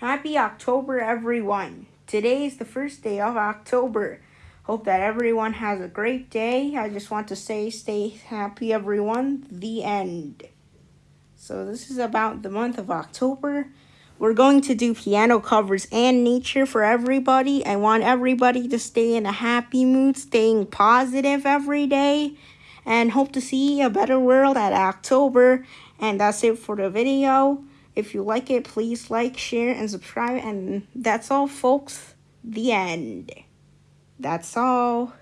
Happy October, everyone. Today is the first day of October. Hope that everyone has a great day. I just want to say stay happy, everyone. The end. So this is about the month of October. We're going to do piano covers and nature for everybody. I want everybody to stay in a happy mood, staying positive every day, and hope to see a better world at October. And that's it for the video. If you like it, please like, share, and subscribe. And that's all, folks. The end. That's all.